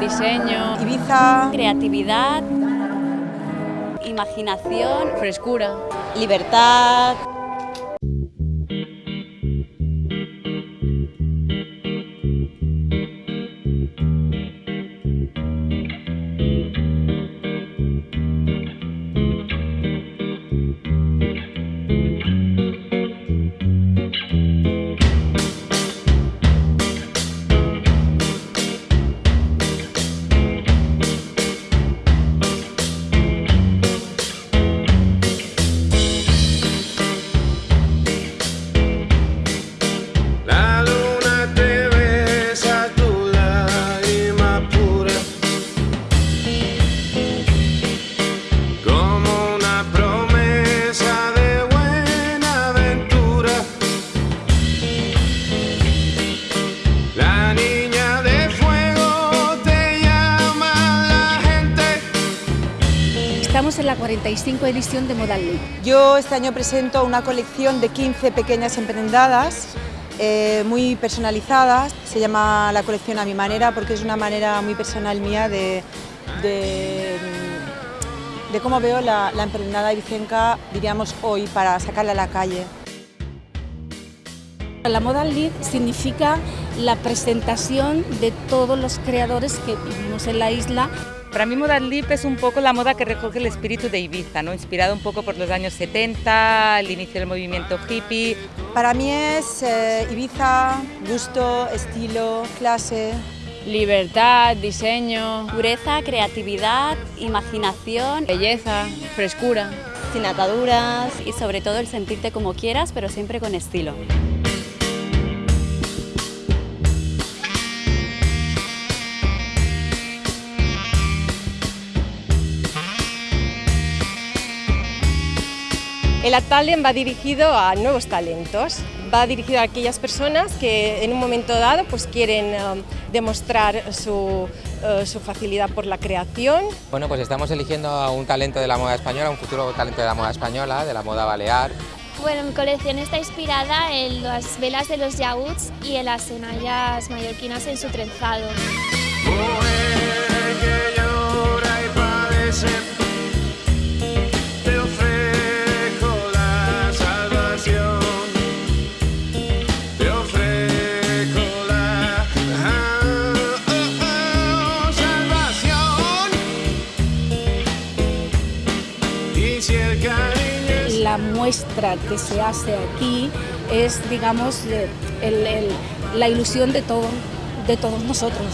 diseño, Ibiza, creatividad, imaginación, frescura, libertad. Estamos en la 45 edición de Modal League. Yo este año presento una colección de 15 pequeñas emprendadas eh, muy personalizadas. Se llama la colección a mi manera porque es una manera muy personal mía de, de, cómo veo la, la emprendada ibicenca, diríamos hoy, para sacarla a la calle. La Modal League significa la presentación de todos los creadores que vivimos en la isla Para mí Modal Lip es un poco la moda que recoge el espíritu de Ibiza, ¿no? inspirado un poco por los años 70, el inicio del movimiento hippie. Para mí es eh, Ibiza, gusto, estilo, clase. libertad, diseño, Pureza, creatividad, imaginación belleza, frescura. sin ataduras y sobre todo el sentirte como quieras, pero siempre con estilo. El Atalian va dirigido a nuevos talentos, va dirigido a aquellas personas que en un momento dado pues, quieren um, demostrar su, uh, su facilidad por la creación. Bueno, pues estamos eligiendo a un talento de la moda española, un futuro talento de la moda española, de la moda balear. Bueno, mi colección está inspirada en las velas de los yaúds y en las enallas mallorquinas en su trenzado. La muestra que se hace aquí es, digamos, el- la ilusión de, todo, de todos nosotros.